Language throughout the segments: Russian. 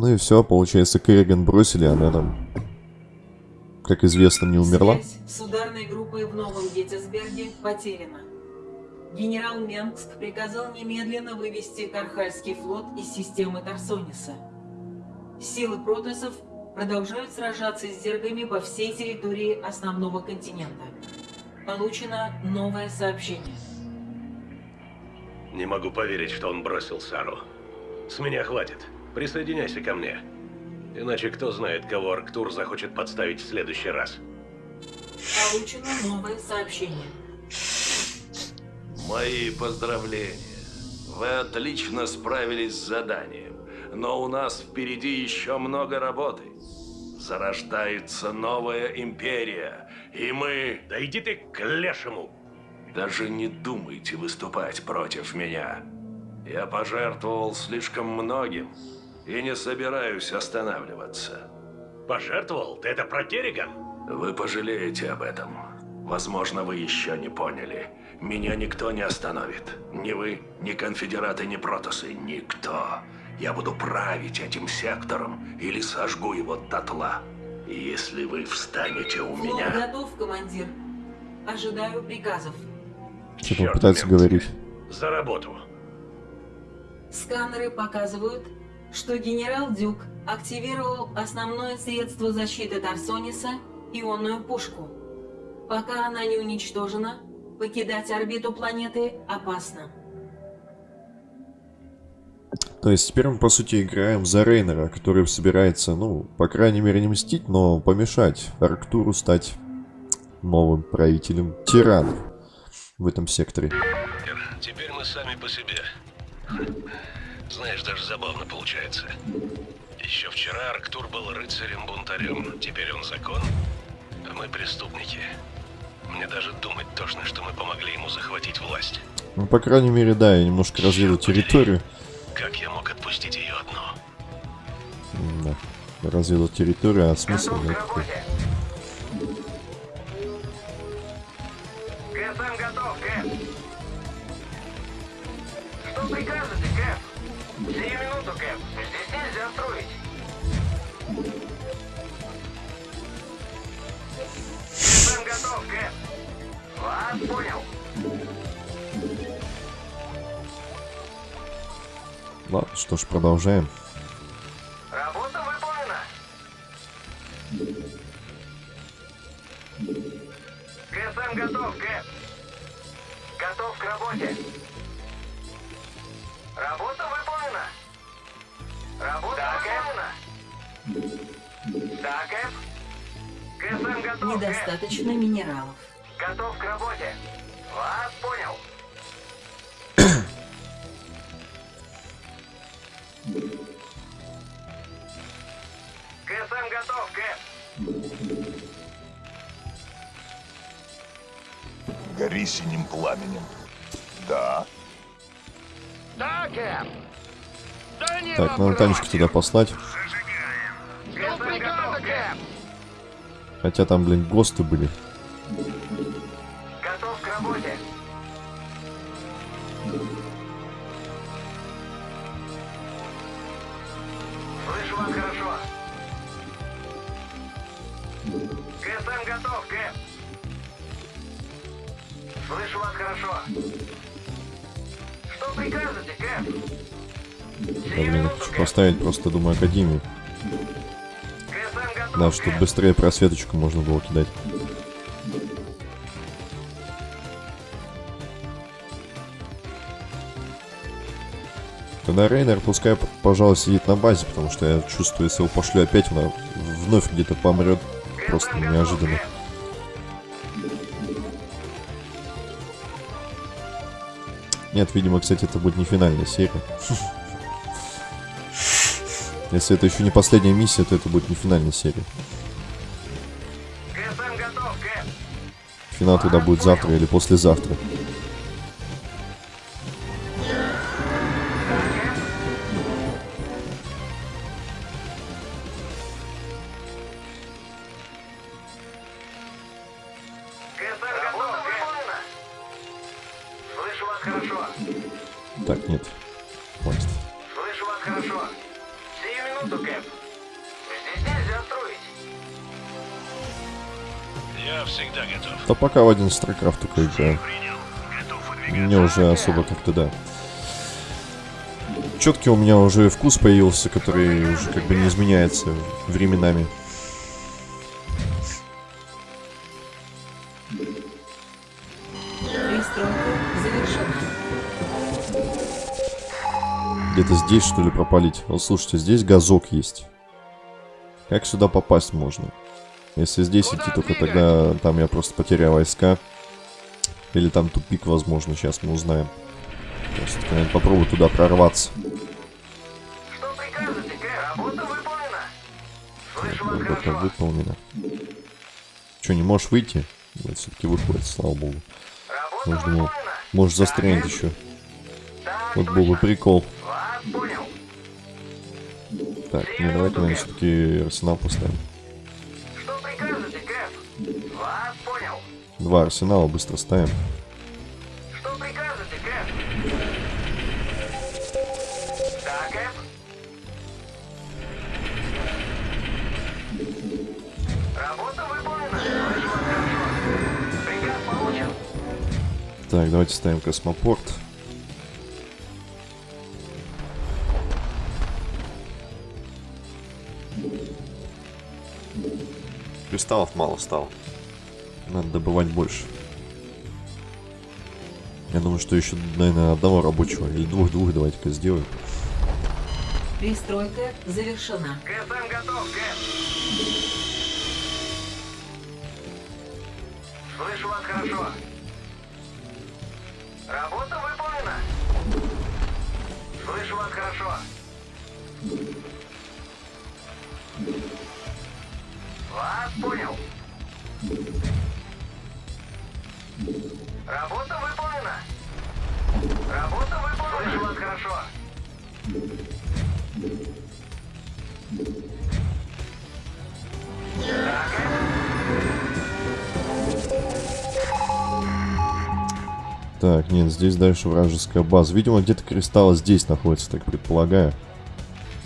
Ну и все, получается, Керриган бросили, она там, как известно, не умерла. Связь с ударной группой в Новом Геттисберге потеряна. Генерал Менгск приказал немедленно вывести Кархальский флот из системы Тарсониса. Силы протессов продолжают сражаться с зергами по всей территории основного континента. Получено новое сообщение. Не могу поверить, что он бросил Сару. С меня хватит. Присоединяйся ко мне. Иначе кто знает, кого Арктур захочет подставить в следующий раз. Получено новое сообщение. Мои поздравления. Вы отлично справились с заданием. Но у нас впереди еще много работы. Зарождается новая империя. И мы... Да иди ты к лешему! Даже не думайте выступать против меня. Я пожертвовал слишком многим и не собираюсь останавливаться. Пожертвовал? Ты это про Керриган? Вы пожалеете об этом. Возможно, вы еще не поняли. Меня никто не остановит. Ни вы, ни конфедераты, ни протосы. Никто. Я буду править этим сектором или сожгу его дотла. Если вы встанете у Флот меня... готов, командир. Ожидаю приказов. Чёрт, пытается говорить. За работу. Сканеры показывают, что генерал Дюк активировал основное средство защиты Тарсониса – ионную пушку. Пока она не уничтожена, покидать орбиту планеты опасно. То есть теперь мы, по сути, играем за Рейнера, который собирается, ну, по крайней мере, не мстить, но помешать Арктуру стать новым правителем тиранов в этом секторе. Теперь мы сами по себе. Знаешь, даже забавно получается. Еще вчера Арктур был рыцарем-бунтарем, теперь он закон, а мы преступники. Мне даже думать тошно, что мы помогли ему захватить власть. Ну, по крайней мере, да, я немножко побери. территорию. Как я мог отпустить ее одну? Да. Развил территорию, а смысл работе. КСМ готов. Что прикажете, Вас понял. Ладно, что ж, продолжаем. Работа выполнена. КСМ готов, Кэп. Готов к работе. Работа выполнена. Работа выполнена. Да, Кэп. КСМ готов, Кэп. Недостаточно минералов. Готов к работе. Вас понял. КСМ готов, Кэп. Гори синим пламенем. Да. Да, Кэп. Да не Так, надо Танечку туда послать. Кэп? Хотя там, блин, ГОСТы были. Сию блин, хочу поставить просто, думаю, Академию. Да, чтобы быстрее просветочку можно было кидать. Тогда Рейнер пускай, пожалуй, сидит на базе, потому что я чувствую, если его пошлю опять, она вновь где-то помрет. Просто неожиданно. Нет, видимо, кстати, это будет не финальная серия. Если это еще не последняя миссия, то это будет не финальная серия. Финал тогда будет завтра или послезавтра. Пока в один StarCraft только играю. Мне уже особо как-то, да. Четкий у меня уже вкус появился, который уже как бы не изменяется временами. Где-то здесь, что ли, пропалить? Вот слушайте, здесь газок есть. Как сюда попасть можно? Если здесь идти, только тогда там я просто потеряю войска. Или там тупик, возможно, сейчас мы узнаем. Просто наверное, попробую туда прорваться. Что прикажете, Кэп? Работа выполнена. Слышу Работа выполнена. Че, не можешь выйти? Вот все-таки выходит, слава богу. Может, думал, можешь застрянуть еще. Так Вот был бы прикол. Так, не, давайте, наверное, все-таки арсенал поставим. Два арсенала быстро ставим. Что прикажете, Кэп? Да, Кэп? Работа выполнена. Приказ получен. Так, давайте ставим космопорт. Кристаллов мало стало. Надо добывать больше. Я думаю, что еще, наверное, одного рабочего или двух-двух давайте-ка сделаем. Пристройка завершена. КСМ готов, Кэп. Слышу вас хорошо. Работа выполнена. Слышу вас хорошо. Работа выполнена. Работа выполнена. Слышу вас хорошо. Так, нет, здесь дальше вражеская база. Видимо, где-то кристаллы здесь находятся, так предполагаю.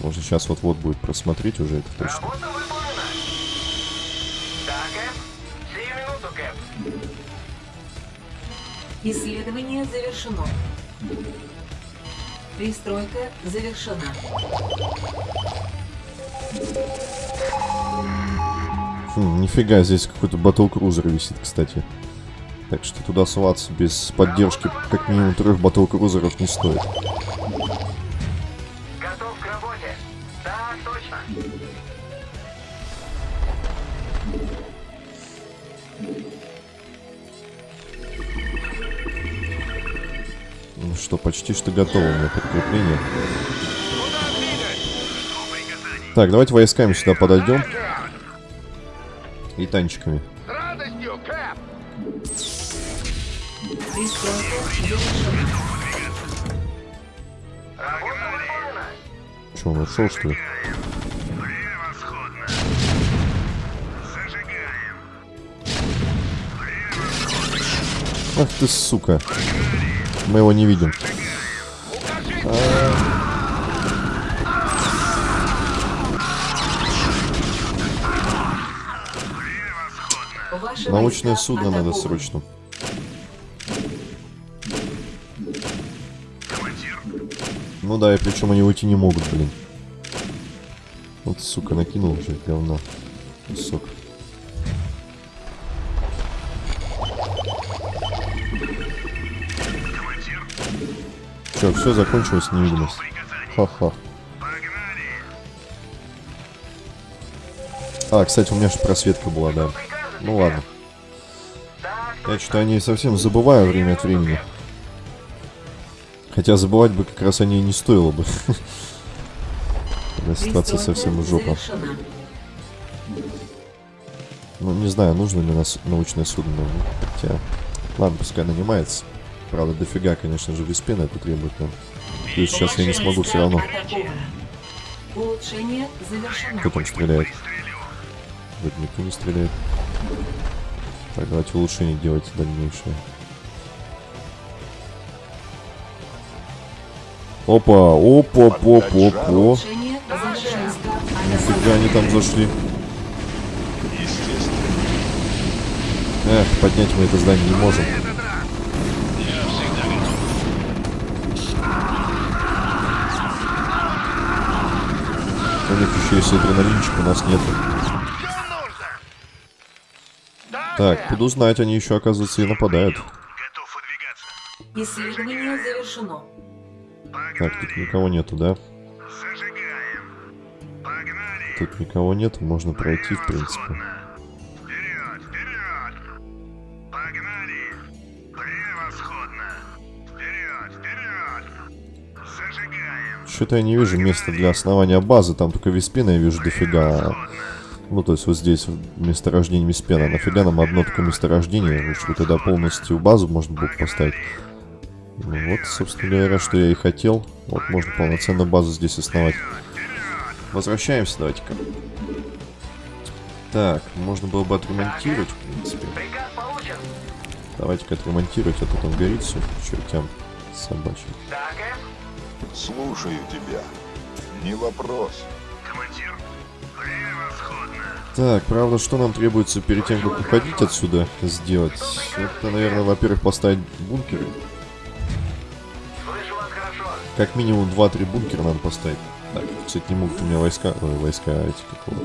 Можно сейчас вот-вот будет просмотреть уже это точно. Работа Исследование завершено. Пристройка завершена. Хм, нифига, здесь какой-то батл-крузер висит, кстати. Так что туда соваться без поддержки как минимум трех батл-крузеров не стоит. Почти что готово у меня подкрепление. Так, давайте войсками сюда подойдем. И танчиками. Что, он ушел, что ли? Ах ты, сука. Мы его не видим. Научное судно надо срочно. Ну да, и причем они уйти не могут, блин. Вот, сука, накинул уже говно. Кусок. Че, все, закончилось невидимость. Ха-ха. А, кстати, у меня же просветка была, да. Ну ладно. Я что-то о ней совсем забываю время от времени. Хотя забывать бы как раз о ней не стоило бы. Когда ситуация совсем жопа. Ну, не знаю, нужно ли нас научное судно. Хотя, ладно, пускай нанимается. Правда, дофига, конечно же, виспена это требует нам. Плюс сейчас я не смогу все равно. атакованы. Улучшение завершено. Кто там стреляет? Вроде никто не стреляет. Так, давайте улучшение делать дальнейшее. Опа, опа, опа, опа. Нифига они там зашли. Естественно. Эх, поднять мы это здание не можем. У них еще есть адреналинчик, у нас нет. Так, буду знать, они еще, оказывается, и нападают. Готов выдвигаться. Исследование завершено. Так, тут никого нету, да? Зажигаем. Погнали. Тут никого нету, можно пройти, в принципе. Что-то я не вижу места для основания базы, там только Виспена я вижу дофига. Ну, то есть вот здесь месторождение Виспена. Нафига нам одно только месторождение? Лучше бы тогда полностью базу можно было бы поставить. Ну вот, собственно говоря, что я и хотел. Вот можно полноценную базу здесь основать. Возвращаемся, давайте-ка. Так, можно было бы отремонтировать, в принципе. Давайте-ка отремонтировать, а то там горит все чертям собачьим. Слушаю тебя. Не вопрос. Командир. Превосходно. Так, правда, что нам требуется перед тем, как уходить отсюда сделать? Это, наверное, во-первых, поставить бункеры. Как минимум 2-3 бункера надо поставить. Так, кстати, не могут у меня войска, ой, войска эти какого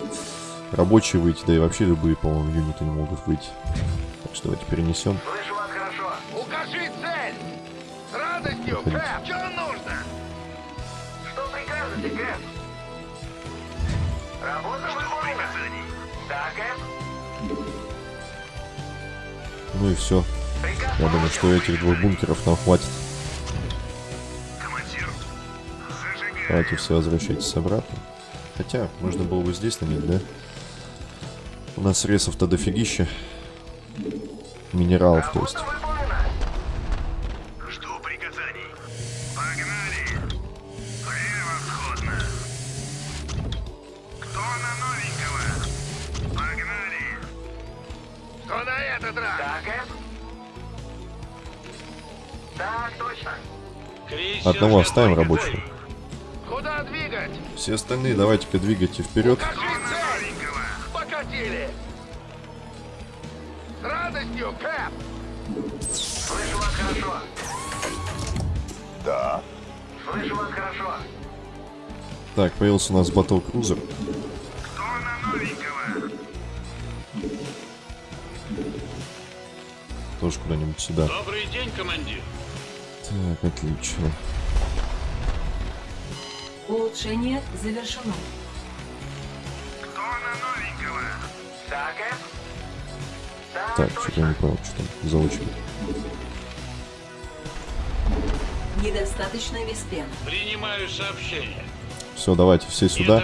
рабочие выйти, да и вообще любые, по-моему, юниты не могут выйти. Так что давайте перенесем. Слышу вас хорошо. Укажи цель. С радостью. Кэп. Прикажете, Кэп? Работа выполнена. Да, Кэп? Ну и все. Я думаю, что этих двух бункеров нам хватит. Давайте все возвращайтесь обратно. Хотя, можно было бы здесь нанять, да? У нас ресов-то дофигища. Минералов, то есть. Раз? Да, Кэп? Так, точно. Одного оставим рабочего. Куда двигать? Все остальные давайте-ка двигайте вперед. Покатили. С радостью, Кэп. Слышу вас хорошо. Да. Слышу вас хорошо. Так, появился у нас батл крузер. Кто на новенького? Тоже куда-нибудь сюда. Добрый день, командир. Так, отлично. Улучшение завершено. Кто на новенького? Да, Кэп? Так, что-то я не понял, что там за очередь. Недостаточно виспена. Принимаю сообщение. Все, давайте все сюда,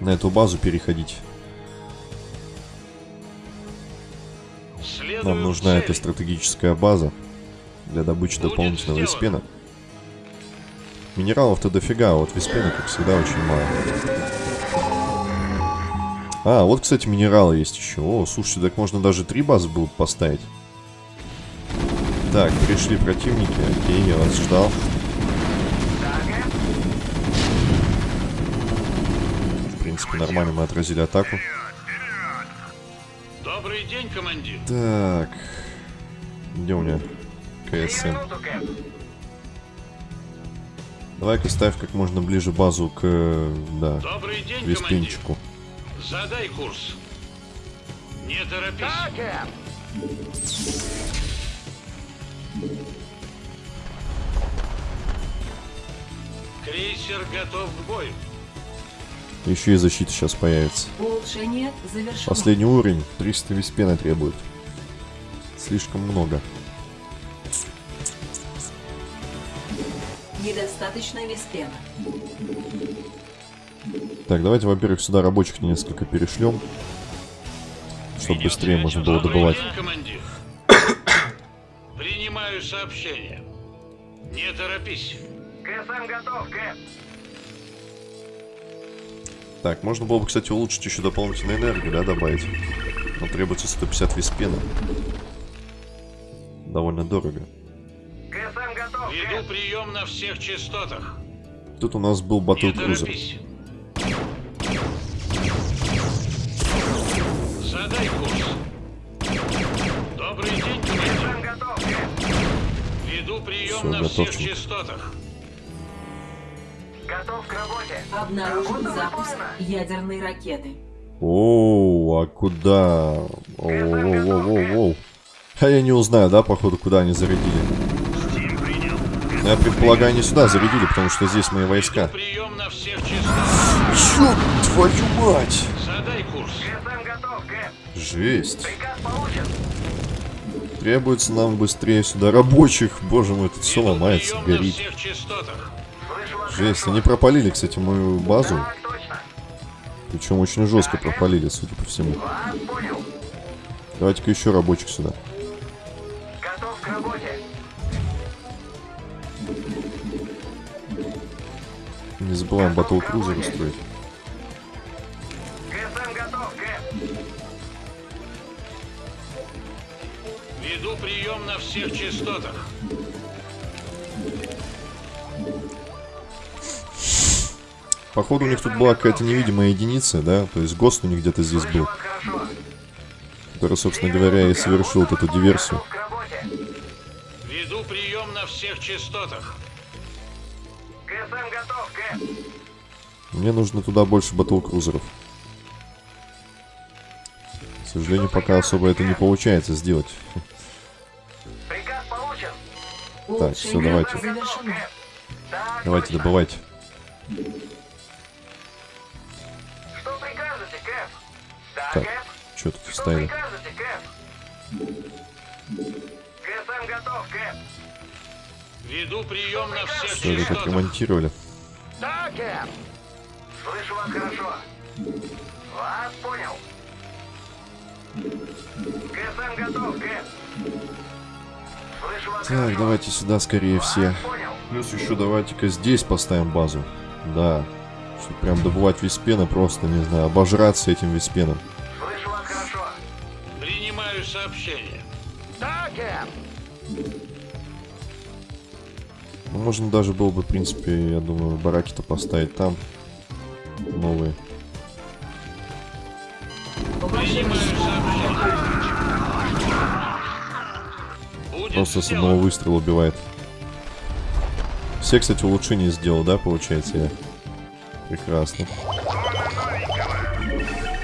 на эту базу переходить. Нам нужна эта стратегическая база для добычи Будет дополнительного виспена. Минералов-то дофига, а вот виспена, как всегда, очень мало. А, вот, кстати, минералы есть еще. О, слушайте, так можно даже три базы бы поставить. Так, пришли противники. Окей, я вас ждал. В принципе, нормально мы отразили атаку. Добрый день, командир. Так. Где у меня КСМ? Давай-ка ставь как можно ближе базу к, э, да, Добрый день, командир. Виспенчику. Задай курс. Не торопись. Крейсер готов к бою. Еще и защита сейчас появится. Улучшение завершено. Последний уровень 300 виспена требует. Слишком много. Недостаточно виспена. Так, давайте, во-первых, сюда рабочих несколько перешлем. Чтобы быстрее можно было добывать. день, командир. Принимаю сообщение. Не торопись. КСМ готов, Кэп. Так, можно было бы, кстати, улучшить еще дополнительную энергию, да, добавить. Но требуется 150 виспена. Довольно дорого. КСМ готов, Веду прием на всех частотах. Тут у нас был батут крузер. Задай курс. Добрый день, КСМ готов. Веду прием Все, на готов. всех частотах. Готов к работе. Обнаружен Работа запуск выполнена. ядерной ракеты. О, а куда? Оу-оу-оу-оу. А я не узнаю, да, походу, куда они зарядили. Я предполагаю, они сюда зарядили, потому что здесь мои войска. Прием на всех частотах. Ёб твою мать! Задай курс. Жесть. Требуется нам быстрее сюда рабочих. Боже мой, тут все ломается, горит. Жесть, они пропалили, кстати, мою базу. Причем очень жестко пропалили, судя по всему. Давайте-ка еще рабочих сюда. Готов к работе. Не забываем батл крузер устроить. ГСМ готов, Кэп. Веду прием на всех частотах. Походу у них тут была какая-то невидимая единица, да? То есть ГОСТ у них где-то здесь был, который, собственно говоря, и совершил вот эту диверсию. Готов к работе. Веду прием на всех частотах. ГСМ готов, Кэп. Мне нужно туда больше батл-крузеров. К сожалению, пока особо это не получается сделать. Приказ получен. Так, все, давайте. Давайте точно. Так, Кэп. что тут Что вставили? прикажете, Кэп? ГСМ готов, Кэп. Веду прием на всех Что это так частотах. ремонтировали? Да, Кэп. Слышу вас хорошо. Вас понял. ГСМ готов, Кэп. Слышу вас Так, хорошо. давайте сюда скорее все. Понял. Плюс еще давайте-ка здесь поставим базу. Да. Чтобы прям добывать виспена просто, не знаю, обожраться этим виспеном. Сообщение. Да, Кэп. Ну, можно даже было бы, в принципе, я думаю, бараки-то поставить там. Новые. Просто с одного выстрела убивает. Все, кстати, улучшения сделал, да, получается я? Прекрасно.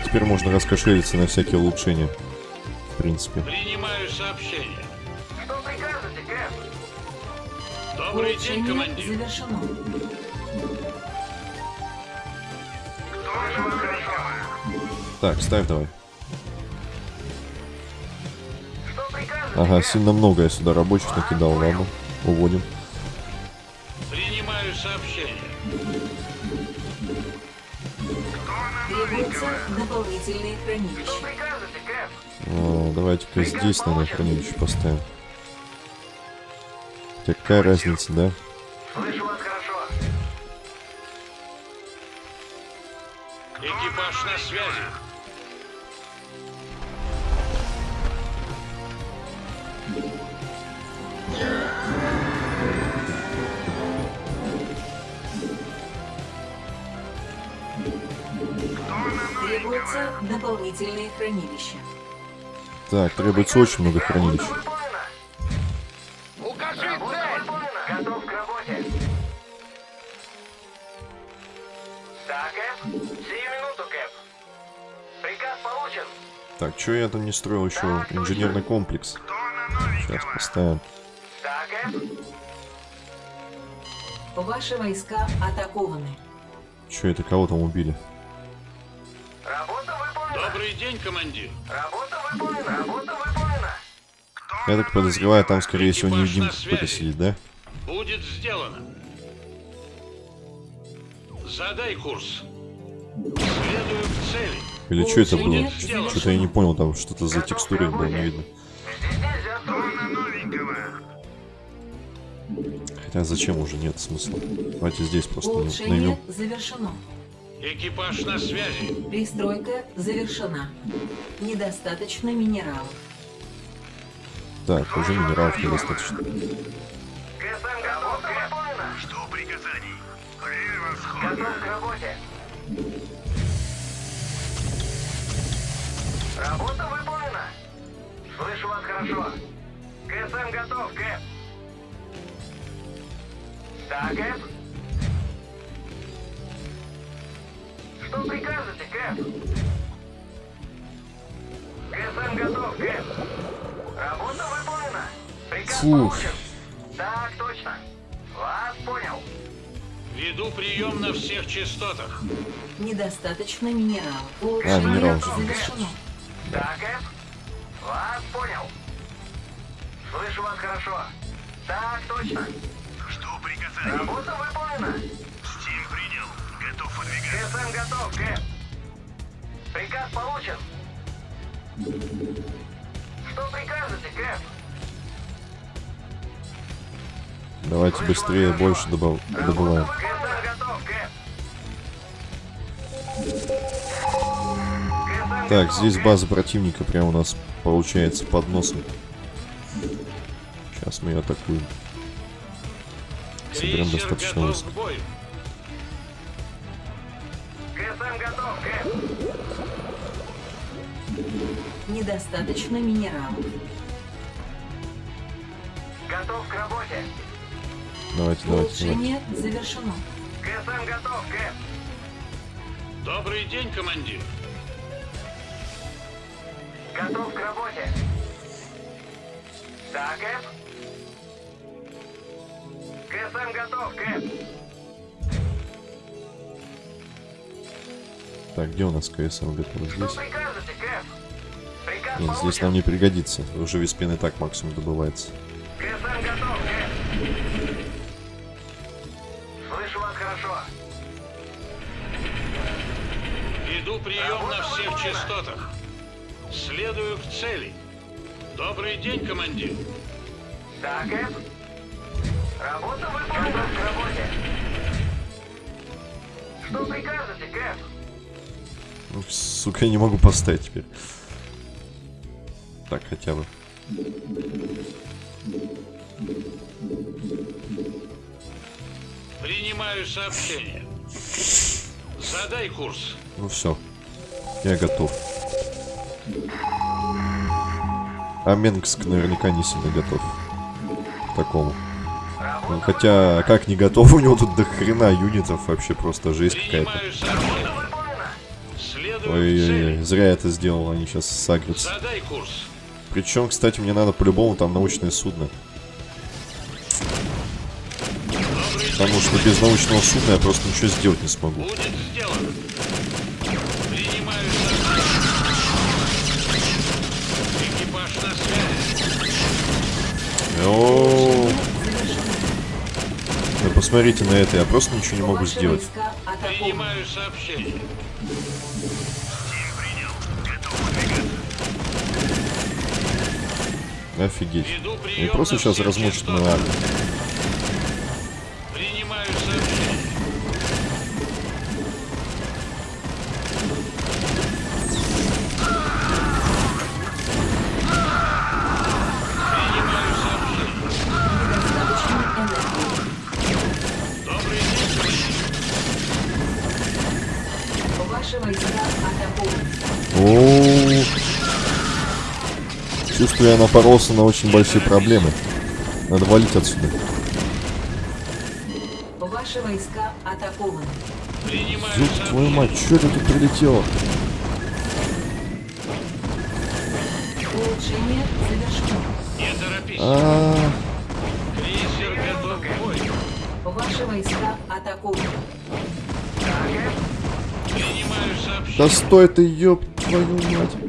Теперь можно раскошелиться на всякие улучшения. В принципе. Принимаю сообщение. Что прикажете, Кэп? Добрый день, Улучшение командир. завершено. Вас хорошо. Так, ставь давай. Ага, сильно много я сюда рабочих накидал, ладно. Уводим. Принимаю сообщение. Требуются дополнительные хранилища. А, Давайте-ка здесь, наверное, хранилище поставим. Хотя какая разница, да? Слышу вас хорошо. Экипаж на связи. Требуются дополнительные хранилища. Так, требуется очень много хранилищ. Так, что я там не строил еще? Инженерный комплекс. Сейчас поставим. Ваши войска атакованы. Что это, кого там убили? Работа выполнена. Добрый день, командир. Работа. Я так подозреваю, там, скорее всего, невидимка на какой-то связи. сидит, да? Будет сделано. Задай курс. Следую к цели. Или что это было? Что-то я не понял, там что-то за текстурой было не видно. Хотя зачем уже нет смысла. Давайте здесь просто наймем. завершено. Экипаж на связи. Пристройка завершена. Недостаточно минералов. Так, уже минералов недостаточно. ГСМ готов, Кэп. Жду приказаний. Превосходно. Готов к работе. Работа выполнена. Слышу вас хорошо. ГСМ готов, Кэп. Да, Кэп? Что прикажете, Кэп? КСМ готов, Кэп. Работа выполнена. Приказ Фух. получен. Так, точно. Вас понял. Веду прием на всех частотах. Недостаточно минералов. А, минерал же. завершено. Да, Кэп? Вас понял. Слышу вас хорошо. Так, точно. Что приказали? Работа выполнена. Принял. Готов Кэп. Приказ получен. Что прикажете, Кэп? Давайте быстрее, больше добав- добываем. Так, здесь база противника прямо у нас получается под носом. Сейчас мы ее атакуем. Соберем достаточно высоко. Недостаточно минералов. Готов к работе. Давайте, давайте, давайте. Улучшение завершено. КСМ готов, Кэп. Добрый день, командир. Готов к работе. Да, Кэп? КСМ готов, Кэп. Так, где у нас КСМ готов? Что Здесь? Нет, здесь нам не пригодится. Уже виспен и так максимум добывается. КСМ готов, Кэп. Слышу вас хорошо. Веду прием на всех частотах. Следую к цели. Добрый день, командир. Да, Кэп? Работа выполнена. Готов к работе. Что прикажете, Кэп? Ну, сука, я не могу поставить теперь. Так, хотя бы. Принимаю сообщение. Задай курс. Ну все. Я готов. А Менгск наверняка не сильно готов. К такому. Ну, хотя, как не готов, у него тут до хрена юнитов, вообще просто жесть какая-то. Ой-ой-ой, зря я это сделал, они сейчас сагрятся. Причем, кстати, мне надо по-любому там научное судно. Потому что без научного судна я просто ничего сделать не смогу. Будет сделано. Принимаю сообщение. Экипаж на связи. О, Да посмотрите на это, я просто ничего не могу сделать. Офигеть. Прием просто на сейчас всех размочат Чувствую, я напоролся на очень большие проблемы. Надо валить отсюда. Ваши войска атакованы. Принимаю Ёб твою мать, что это тут прилетело? Улучшение завершено. Не торопись. А, Крейсер готов к бою. Ваши войска атакованы. Принимаю да стой ты, ёб твою мать.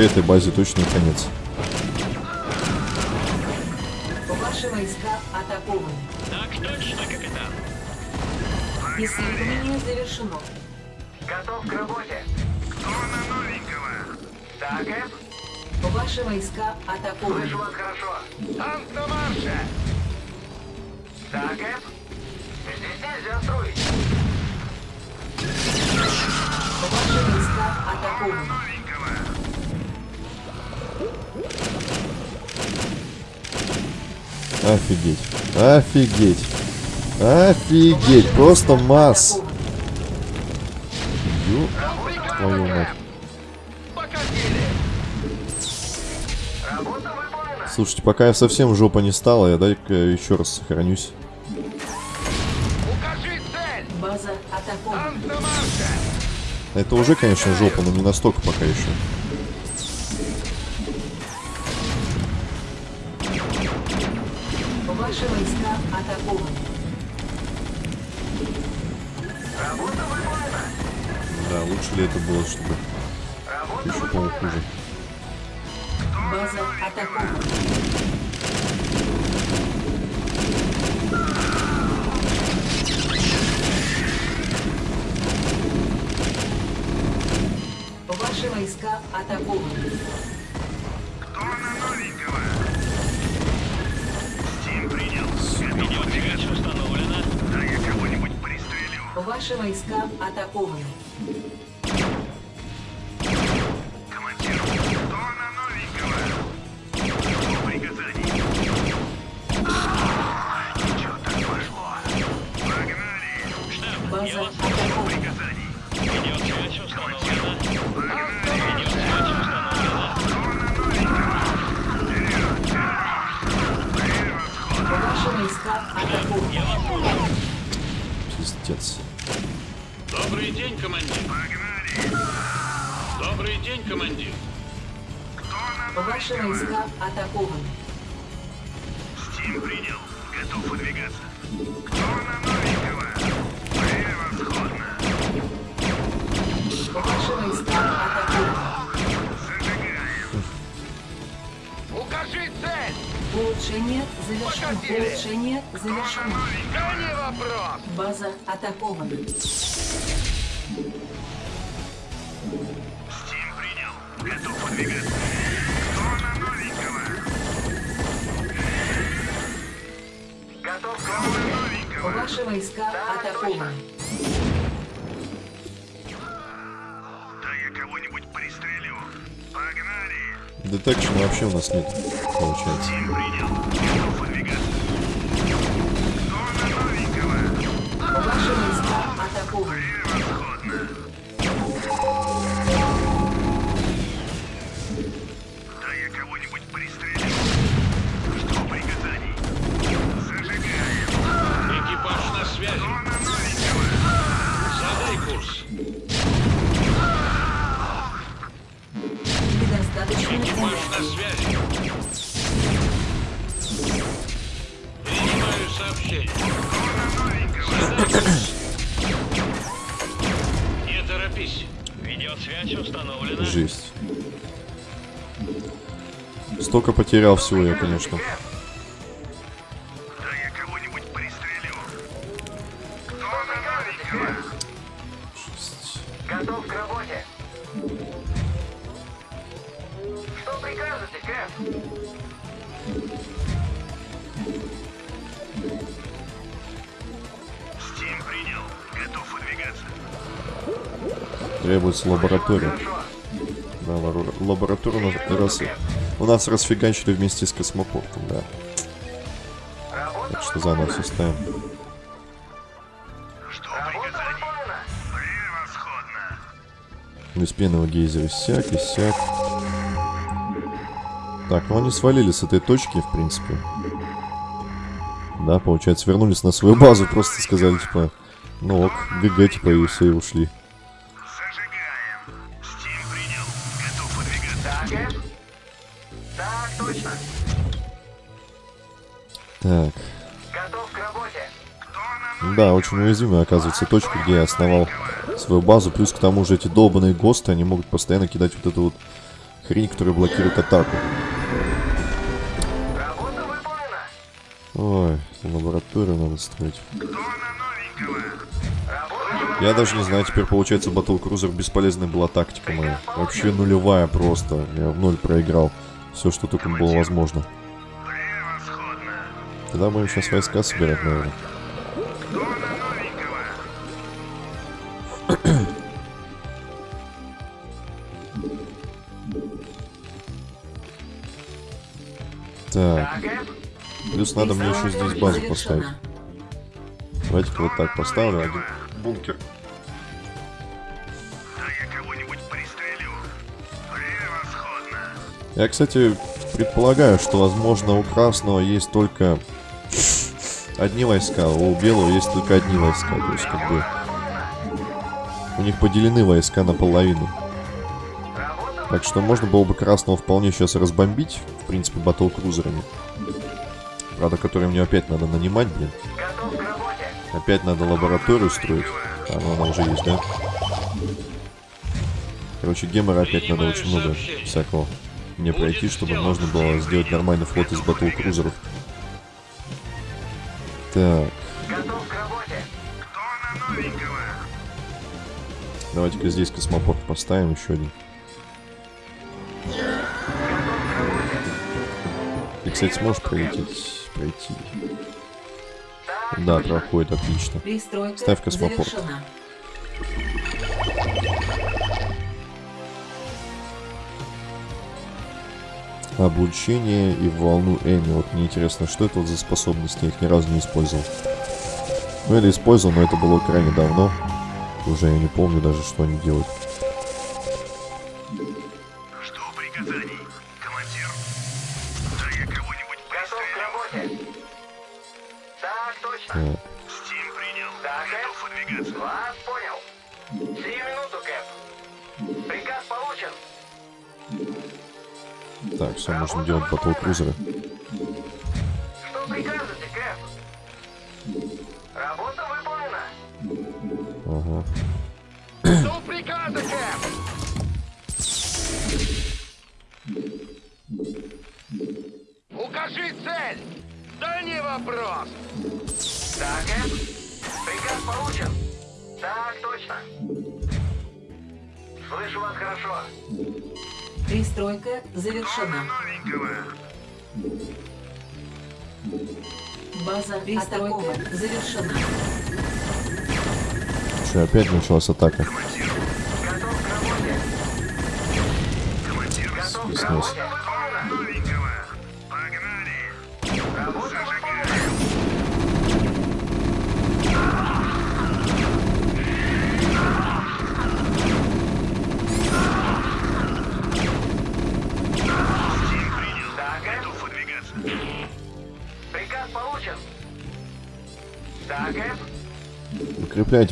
ГГ этой базе точно конец. Ваши войска атакованы. Так точно, капитан. Исследование завершено. Готов к работе. Кто на новенького? Так, Эп? Ваши войска атакованы. Слышу вас хорошо. Танк на марше! Так, Эп? Здесь нельзя строить. Ваши войска атакованы. Офигеть. Офигеть. Офигеть. Просто масс. Ё твою мать. Слушайте, пока я совсем жопа не стала, я дай-ка еще раз сохранюсь. Это уже, конечно, жопа, но не настолько пока еще. Завершено. Улучшение завершено. Да! База атакована. Стим принял. Готов выдвигаться. Кто на? Готов Кто на? Ваши войска атакованы. Да я кого-нибудь пристрелю. Погнали! Детекшн вообще у нас нет, получается. Стим принял. Готов выдвигаться. Кто на новенького? Ваши войска Жесть. Столько потерял всего я, конечно. Требуется лаборатория. Да, лабораторию у нас, раз, у нас расфигачили вместе с космопортом, да. Так что заново все ставим. Жду Работа приказаний. выполнена. Превосходно. Без пенного гейзера сяк и сяк. Так, ну они свалили с этой точки, в принципе. Да, получается, вернулись на свою базу, просто сказали, типа, ну ок, ГГ, типа, и все, и ушли. Да, очень уязвимая, оказывается, точка, где я основал свою базу. Плюс к тому же эти долбанные ГОСТы, они могут постоянно кидать вот эту вот хрень, которая блокирует атаку. Ой, лабораторию надо строить. Я даже не знаю, теперь получается Cruiser бесполезной была тактика моя. Вообще нулевая просто. Я в ноль проиграл. Все, что только было возможно. Тогда будем сейчас войска собирать, наверное. Плюс надо мне еще здесь базу поставить. Давайте-ка вот так поставлю. Один бункер. Я кстати, предполагаю, что, возможно, у красного есть только одни войска, а у белого есть только одни войска. То есть, как бы, у них поделены войска наполовину. Так что можно было бы красного вполне сейчас разбомбить, в принципе, батл крузерами. Правда, которые мне опять надо нанимать, блин. Опять надо лабораторию строить. А, ну она уже есть, да? Короче, гемора опять надо очень много всякого мне пройти, чтобы можно было сделать нормальный флот из батл крузеров. Так, давайте-ка здесь космопорт поставим еще один. Ты, кстати, сможешь пролететь, пройти? Да, проходит, отлично. Пристройка Ставь космопорт. завершена. Облучение и волну Эми. Вот мне интересно, что это вот за способности? Я их ни разу не использовал. Ну или использовал, но это было крайне давно. Уже я не помню даже, что они делают. Можем делать батл Что, опять началась атака?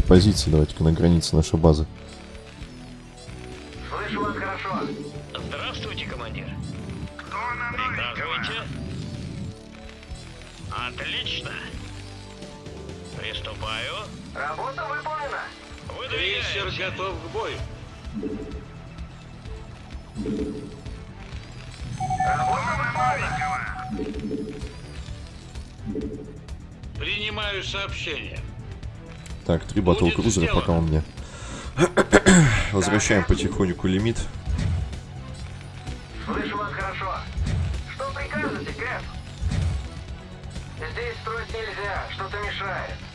Позиции, давайте-ка на границе нашей базы. Слышу вас хорошо. Здравствуйте, командир. Кто на? Приказывайте. Отлично. Приступаю. Работа выполнена. Выдвигаюсь. готов к бою. Работа выполнена. Принимаю сообщение. Так, три батл крузера пока у меня. Возвращаем потихоньку лимит. Слышу вас хорошо. Что прикажете, Кэп? Здесь строить нельзя, что-то мешает.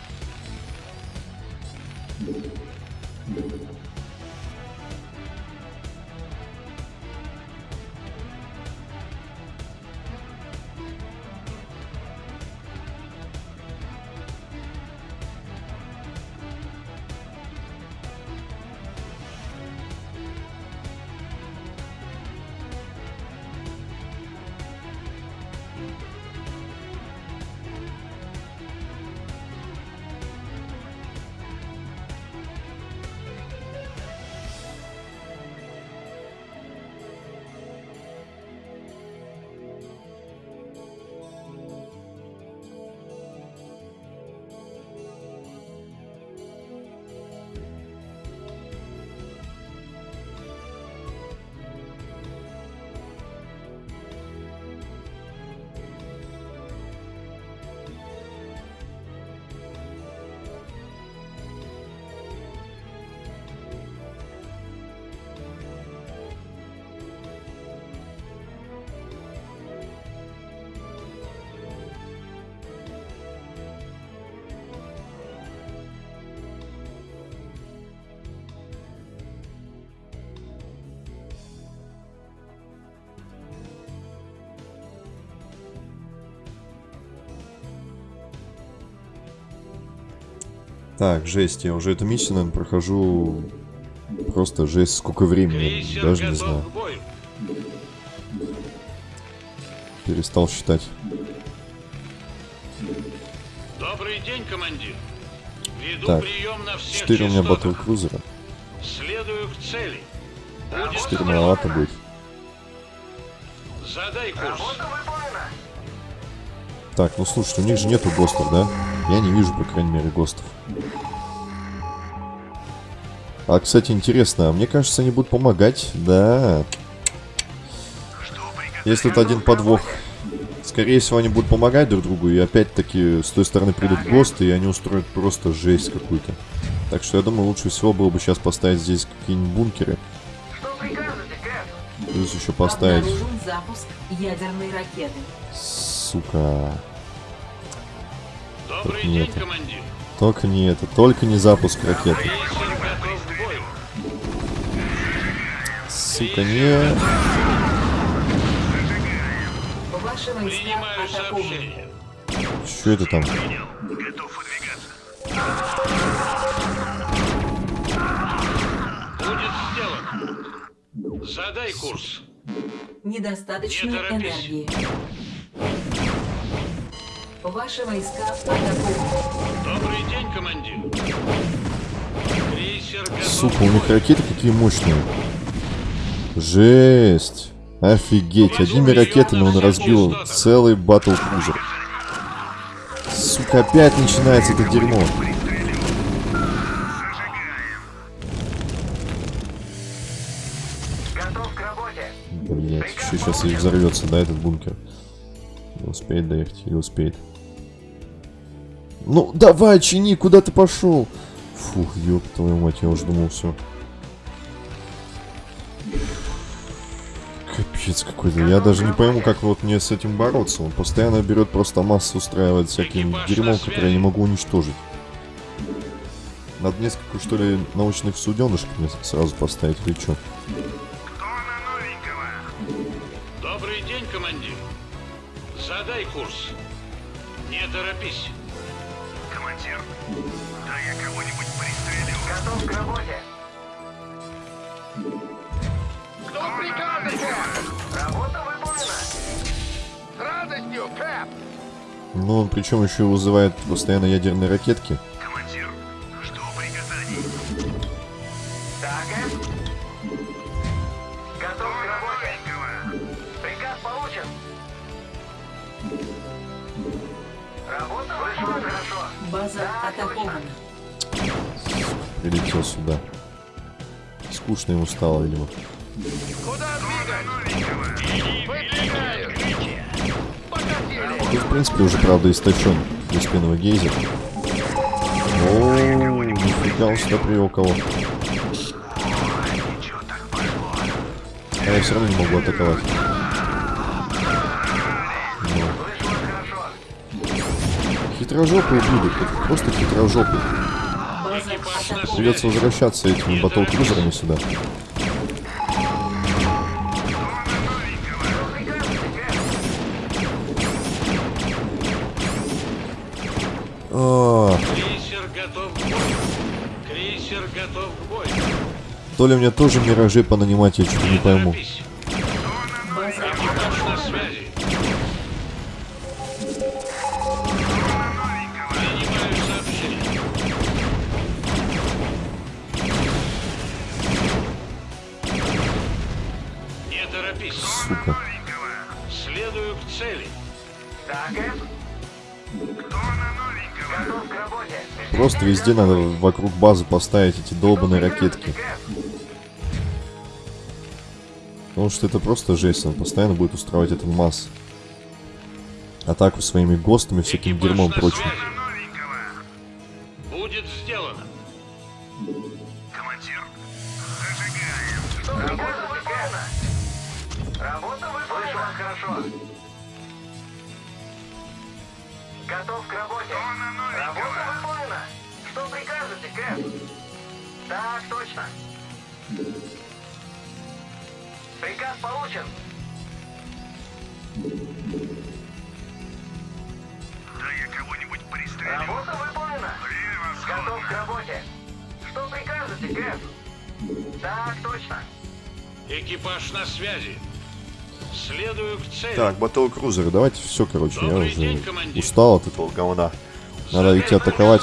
Так, жесть, я уже эту миссию, наверное, прохожу просто жесть, сколько времени, Крейсер даже не знаю. Перестал считать. Добрый день, командир. Веду Так, прием на всех 4 у меня батл крузера. Следую к цели. Будет 4 маловато будет. Задай курс. Так, ну слушай, у них же нету ГОСТов, да? Я не вижу, по крайней мере, ГОСТов. А, кстати, интересно, а мне кажется, они будут помогать, да. Есть тут один подвох. Скорее всего, они будут помогать друг другу, и опять-таки с той стороны придут ГОСТы, и они устроят просто жесть какую-то. Так что я думаю, лучше всего было бы сейчас поставить здесь какие-нибудь бункеры. Плюс еще поставить... Сука. Добрый Тут день, нету. командир. Только не это, только не запуск ракеты. Сука, не... Что это там? Готов выдвигаться. Будет сделано. Задай курс. Недостаточно Не торопись. энергии. Ваши войска атакованы. Добрый день, командир. Крейсер готов. Сука, у них ракеты какие мощные. Жесть. Офигеть, одними ракетами он разбил целый батл крузер. Сука, опять начинается это дерьмо. Готов к работе. Блять, еще сейчас и взорвется, да, этот бункер. Не успеет доехать или успеет. Ну, давай, чини, куда ты пошел? Фух, ёб твою мать, я уже думал, все. Капец какой-то. Я даже не пойму, как вот мне с этим бороться. Он постоянно берет просто массу, устраивает всяким дерьмом, которое я не могу уничтожить. Надо несколько, что ли, научных суденышек мне сразу поставить, или что? Кто на новенького? Добрый день, командир. Задай курс. Не торопись. Готов к работе. Кто прикажете? Работа выполнена. С радостью, Кэп! Ну, он причем еще вызывает постоянно ядерные ракетки. Скучно ему стало, видимо. Тут, в принципе, уже, правда, истощен беспеновый гейзер. О, нифига он сюда привел кого. А я все равно не могу атаковать. Ну. Вышло хорошо. Хитрожопые просто хитрожопые. Придется возвращаться этими батл-крузерами сюда. А, Крейсер готов к бою. Крейсер готов к бою. то ли мне тоже миражи понанимать, я что-то не пойму. Торопись. Везде надо вокруг базы поставить эти долбаные ракетки. Потому что это просто жесть, он постоянно будет устраивать эту масс. Атаку своими ГОСТами, всяким Экипаж дерьмом прочим. Будет сделано. Командир, зажигаем. Работа выполнена. Работа выполнена. Хорошо. Готов к работе. Работа выполнена. Что прикажете, Кэп? Так, точно. Приказ получен. Да я кого-нибудь пристрелю. Работа выполнена. Готов к Превосходно. Кэп? Так, точно. Экипаж на связи. Следую к цели. Так, Battle Cruiser, давайте все, короче, я Добрый уже день, командир. устал от этого говна. Надо идти атаковать.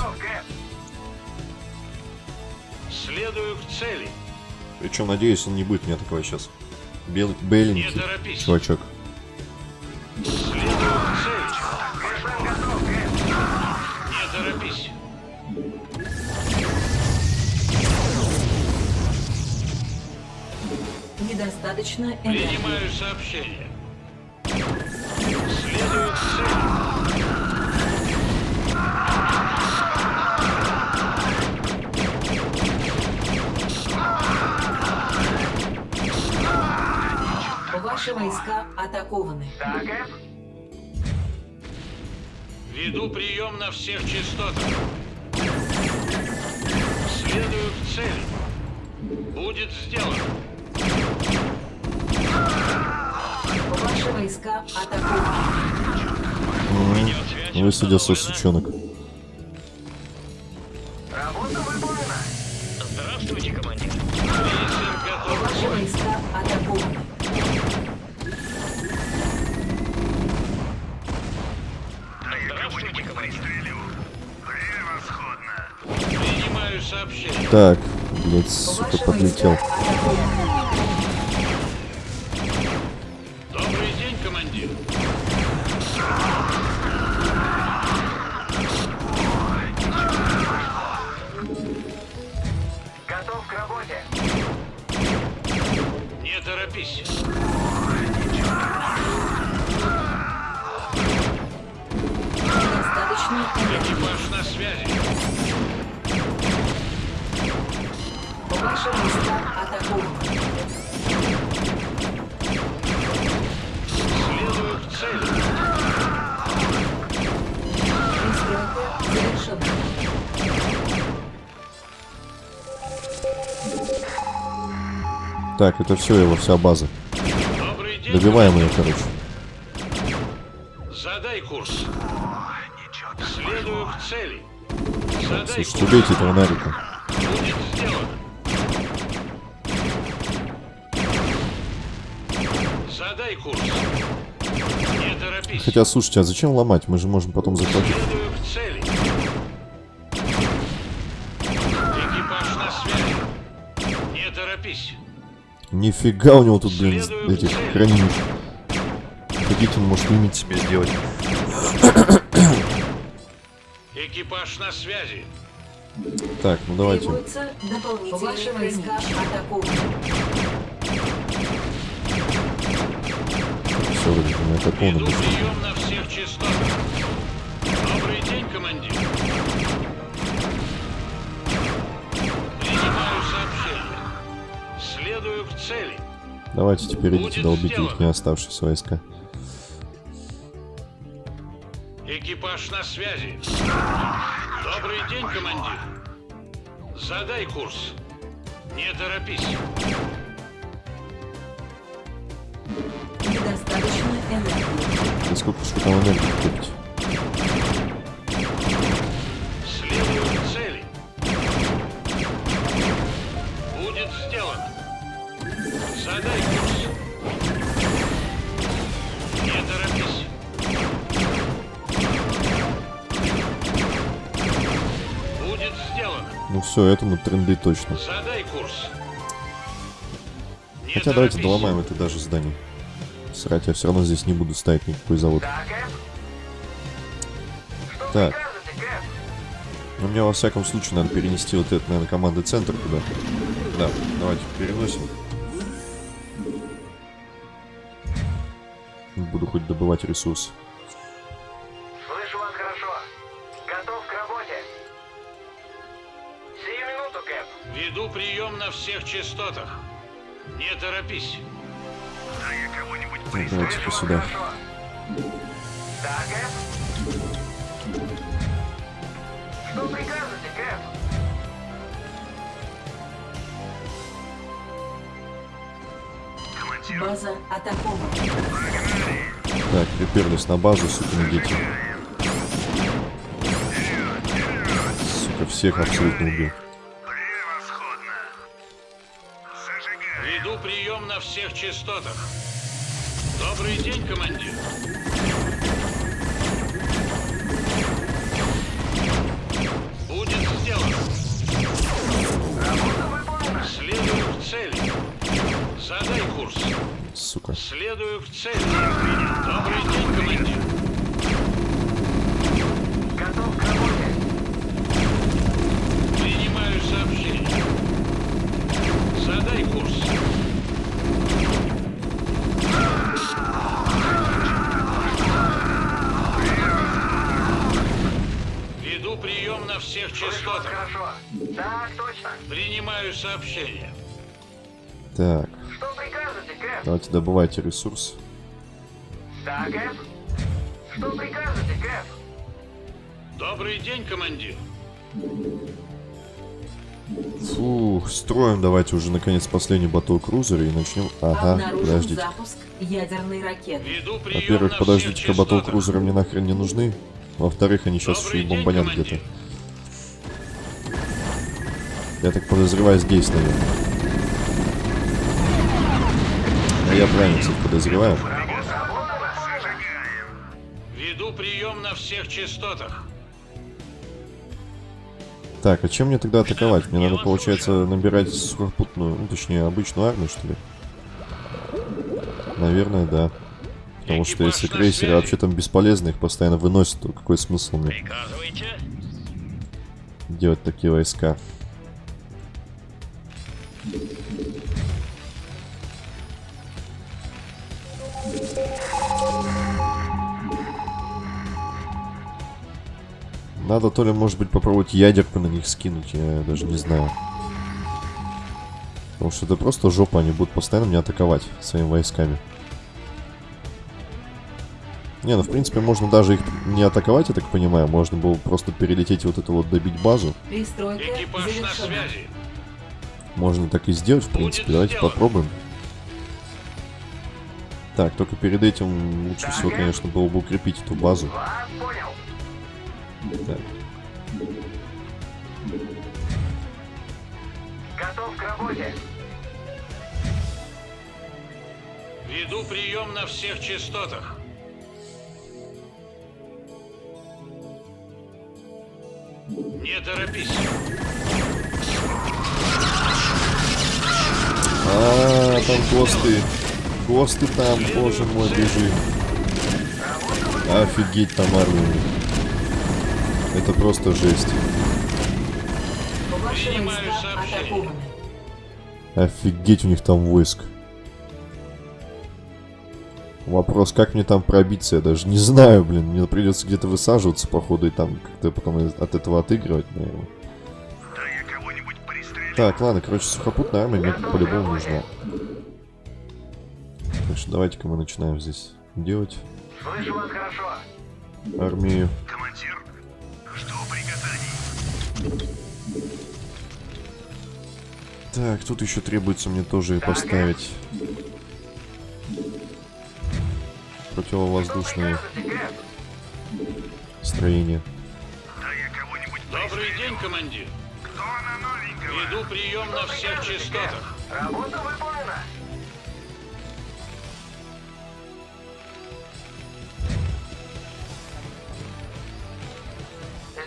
Причем, надеюсь, он не будет меня атаковать сейчас. Бел... Не Беленький торопись. чувачок. Недостаточно энергии. Принимаю сообщение. Ваши войска атакованы. Кэп? Веду прием на всех частотах. Следую к цели. Будет сделано. Ваши войска атакованы. М, Высадился сучонок. Так, блядь, сука, подлетел. Добрый день, командир. Готов к работе. Не торопись. Так, это все его, вся база. Добиваем ее, короче. Задай курс. Следую к цели. Задай Слушайте, курс. убейте этого Нарика. Задай курс. Не торопись. Хотя, слушайте, а зачем ломать? Мы же можем потом захватить. Нифига у него тут, блин, Следую этих к цели. хранилищ. Хотите, он может лимит себе сделать. Экипаж на связи. Так, ну давайте. Ваши войска атакованы. Все, вроде частотах. Добрый день, командир. Следую к цели. Давайте теперь идите Будет долбите сделано. их не оставшиеся войска. Экипаж на связи. Добрый день, командир. Задай курс. Не торопись. Недостаточно энергии. И сколько же там энергии купите? Следую к цели. Будет сделано. Задай курс. Не торопись. Будет сделано. Ну все, этому тренды точно. Задай курс. Не Хотя давайте торопись. доломаем это даже здание. Срать, я все равно здесь не буду ставить никакой завод. Так. прикажете, Кэп? Но мне во всяком случае надо перенести вот это, наверное, команды центр туда. Да, давайте переносим. Буду хоть добывать ресурсы. Слышу вас хорошо. Готов к работе. Сию минуту, Кэп. Веду прием на всех частотах. Не торопись. Да я кого-нибудь Так, пристрелю. давайте Слышу вас сюда. хорошо. Да, Кэп? Что прикажете, Кэп? База атакована. Так, приперлись на базу, сукины дети. Сука, всех абсолютно убил. превосходно. прием на всех частотах. Добрый день, командир. Будет сделано. Следую к цели. Задай курс. Сука. Следую к цели. Добрый день, командир. Готов к работе. Принимаю сообщение. Задай курс. Веду прием на всех частотах. хорошо. Так, точно. Принимаю сообщение. Так, Что прикажете, Кэп? давайте добывайте ресурс. Да, Кэп? Что прикажете, Кэп? Добрый день, командир. Фух, строим давайте уже наконец последний батл крузера и начнем... Ага, Обнаружен подождите. запуск ядерной ракеты. Во-первых, подождите-ка, всех батл частотах. крузеры мне нахрен не нужны. Во-вторых, они сейчас еще и бомбанят где-то. Я так подозреваю здесь, наверное. А я правильно, кстати, подозреваю. Веду прием на всех частотах. Так, а чем мне тогда атаковать? Мне надо, получается, набирать сухопутную, ну, точнее, обычную армию, что ли? Наверное, да. Потому что если крейсеры вообще там бесполезны, их постоянно выносят, то какой смысл мне делать такие войска? Надо то ли, может быть, попробовать ядерку на них скинуть, я даже не знаю. Потому что это просто жопа, они будут постоянно меня атаковать своими войсками. Не, ну в принципе можно даже их не атаковать, я так понимаю. Можно было просто перелететь и вот это вот добить базу. Пристройка Экипаж на завершена. связи. Можно так и сделать, в принципе. Будет Давайте сделано. попробуем. Так, только перед этим лучше всего, конечно, было бы укрепить эту базу. Вас понял. Так. Готов к работе. Веду прием на всех частотах. Не торопись. А, там ГОСТы. ГОСТы там, боже мой, бежим. Офигеть там армия. Это просто жесть. Офигеть у них там войск. Вопрос, как мне там пробиться, я даже не знаю, блин. Мне придется где-то высаживаться, походу, и там как-то потом от этого отыгрывать, наверное. Так, ладно, короче, сухопутная армия мне по-любому нужна. Так что давайте-ка мы начинаем здесь делать Слышу вас хорошо. армию. Командир. Так, тут еще требуется мне тоже поставить противовоздушные строения. Добрый день, командир. Кто на новенького? Веду прием на всех частотах. Работа выполнена.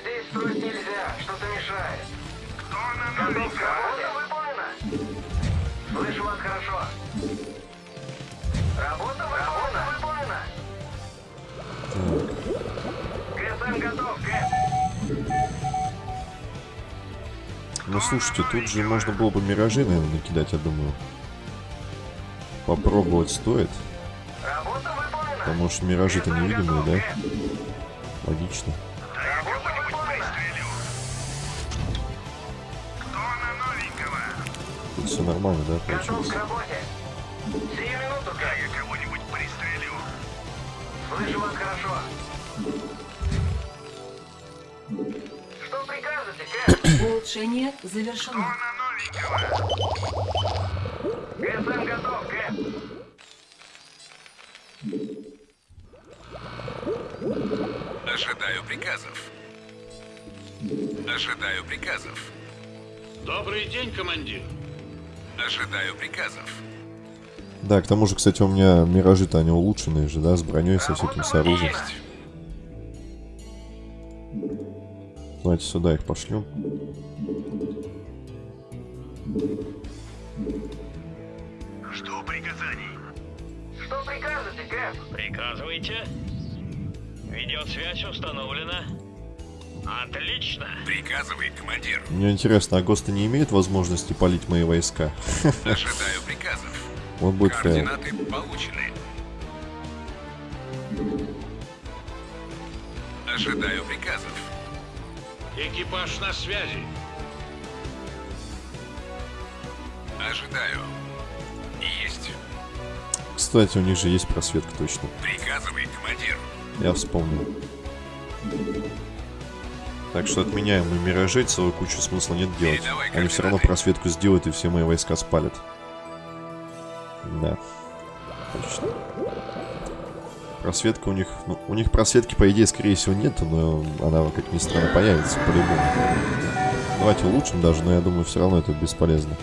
Здесь строить нельзя, что-то мешает. Кто на новенького? работе выполнена. Слышу вас хорошо. Работа выполнена. ГСМ готов, Кэп. Ну слушайте, тут же можно было бы миражи, наверное, накидать, я думаю. Попробовать стоит. Работа выполнена. Потому что миражи-то невидимые, да? Логично. Все нормально, да, Готов к получилось? работе. Сию минуту, Да я кого-нибудь пристрелю. Слышу вас хорошо. Что прикажете, Кэп? Улучшение завершено. ГСМ готов, Кэп. Ожидаю приказов. Ожидаю приказов. Добрый день, командир. Ожидаю приказов. Да, к тому же, кстати, у меня миражи-то они улучшенные же, да, с броней, со всяким с оружием. Есть. Давайте сюда их пошлем. Жду приказаний. Что прикажете, Кэп? Приказывайте. Видеосвязь установлена. Отлично. Приказывай, командир. Мне интересно, а ГОСТы не имеют возможности палить мои войска? Ожидаю приказов. Вот будет фейл. Координаты получены. Ожидаю приказов. Экипаж на связи. Ожидаю. Есть. Кстати, у них же есть просветка точно. Приказывай, командир. Я вспомнил. Так что отменяем мы миражей, целую кучу смысла нет делать. Они все равно просветку сделают и все мои войска спалят. Да. Точно. Просветка у них... Ну, у них просветки, по идее, скорее всего, нет, но она, как ни странно, появится по-любому. Давайте улучшим даже, но я думаю, все равно это бесполезно.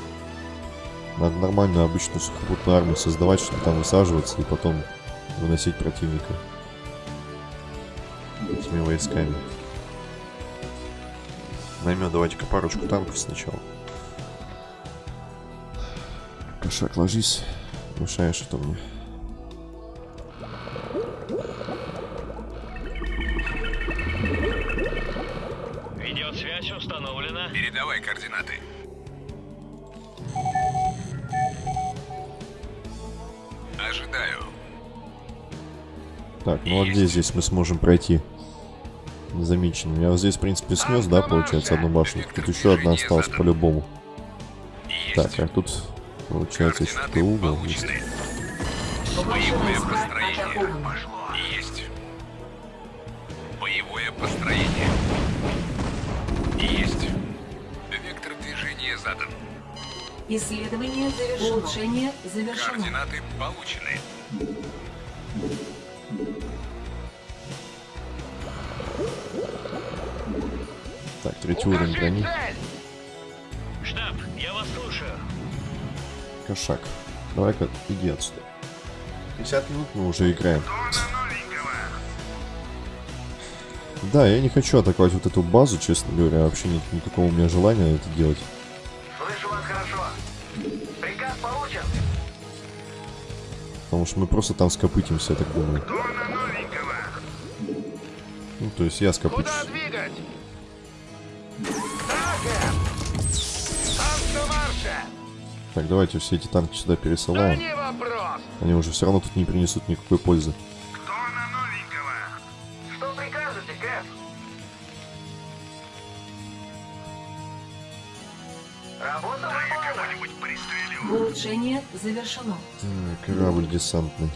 Надо нормальную обычную сухопутную армию создавать, чтобы там высаживаться и потом выносить противника этими войсками. Наймем давайте-ка парочку танков сначала. Кошак, ложись. Мешаешь это мне. Видеосвязь установлена. Передавай координаты. Ожидаю. Так, ну а где здесь мы сможем пройти? Незамеченным. Я вот здесь, в принципе, снес, да, получается, одну башню. Тут еще одна осталась по-любому. Так, а тут, получается, еще такой угол есть. Боевое построение. Есть. Боевое построение. Есть. Вектор движения задан. Исследование завершено. Улучшение завершено. Координаты получены. Так, третий уровень брони. Штаб, я вас слушаю. Кошак. Давай-ка, иди отсюда. 50 минут мы уже играем. Да, я не хочу атаковать вот эту базу, честно говоря. Вообще нет никакого у меня желания это делать. Слышу вас хорошо. Приказ получен. Потому что мы просто там скопытимся, я так думаю. Ну, то есть я скопычусь. Так, давайте все эти танки сюда Да пересылаем. не вопрос. Они уже все равно тут не принесут никакой пользы. Тона новенького. Что прикажете, Кэп? Работа Да. Улучшение завершено. Так, корабль десантный.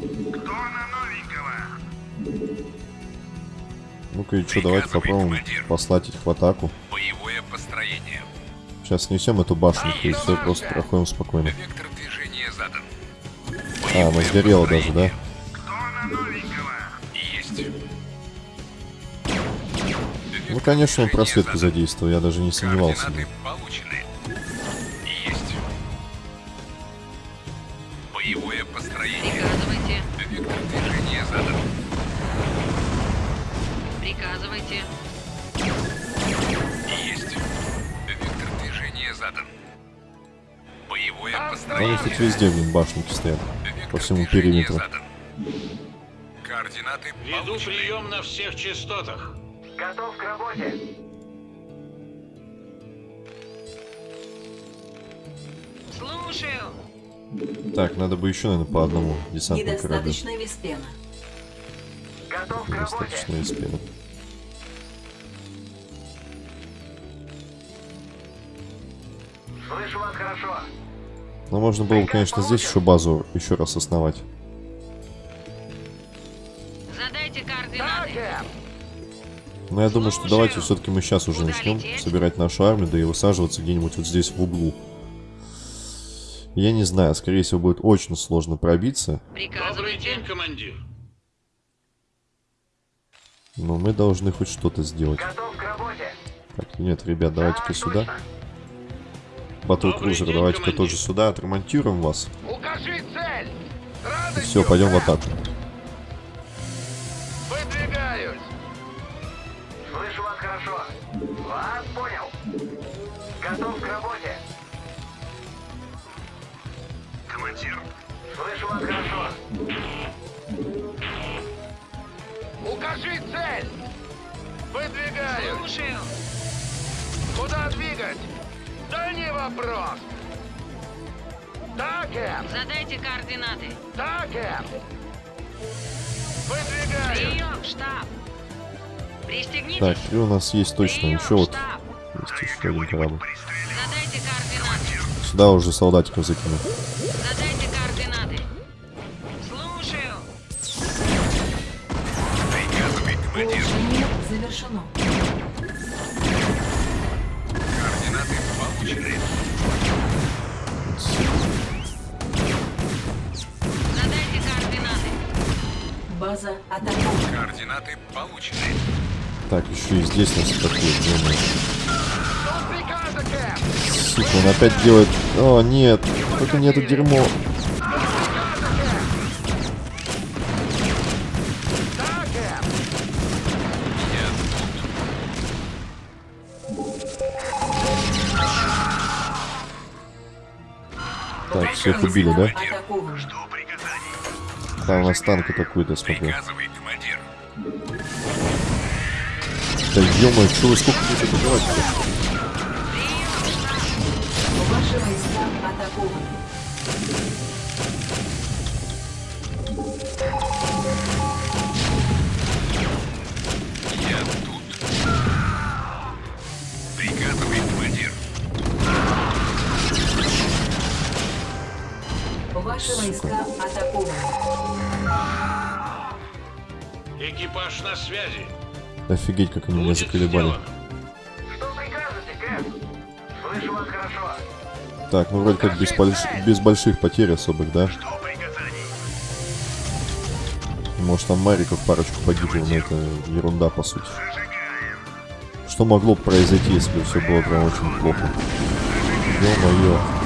Тона новенького. Ну-ка и что, давайте попробуем командир. послать их в атаку. Сейчас снесем эту башню, и все, просто проходим спокойно. А, она сгорела даже, да? Ну, конечно, он просветку задействовал, я даже не сомневался. Везде, блин, башенки стоят. По всему периметру. Координаты Веду прием на всех частотах. Готов к работе. Слушаю. Так, надо бы еще, наверное, по одному десантному кораблю. Недостаточно веспена. Готов к работе. Слышу вас хорошо. Но можно было бы, конечно, здесь еще базу еще раз основать. Задайте координаты. Но я думаю, что давайте все-таки мы сейчас уже начнем собирать нашу армию, да и высаживаться где-нибудь вот здесь в углу. Я не знаю, скорее всего будет очень сложно пробиться, Добрый день, командир. но мы должны хоть что-то сделать. Готов к работе. Так, нет, ребят, давайте-ка сюда. Точно. Батлкрузер, давайте-ка тоже сюда, отремонтируем вас. Укажи цель! И все, пойдем в атаку. Выдвигаюсь! Слышу вас хорошо. Вас понял. Готов к работе. Командир, Слышу вас хорошо. укажи цель! Выдвигаюсь! Слушаю. Куда двигать? Да не вопрос! Да, Кэп! Задайте координаты. Да, Кэп! Выдвигаюсь! Прием, штаб. Пристегнитесь. Так, и у нас есть точно Прием, еще вот есть еще один корабль. Задайте координаты. Сюда уже солдатиков закину. Задайте координаты. Слушаю. Улучшение завершено. Получены. Задайте координаты. База атакована. Координаты получены. Так, еще и здесь нас атакуют. Кэп! Сука, он опять делает... О, нет, только не это дерьмо. Всех убили, да? Там у нас танк атакует, я смотрю. Да ё-моё, что вы сколько будете убивать-то? Ваши войска атакованы. Ваши войска атакованы. Экипаж на связи. Офигеть, как они меня заколебали. сделано. Что прикажете, Кэп? Слышу вас хорошо. Так, ну вроде как без, больш- без больших потерь особых, да? Может там Мариков парочку погибло, но это ерунда по сути. Что могло бы произойти, если бы все было прям очень плохо? Ё-моё.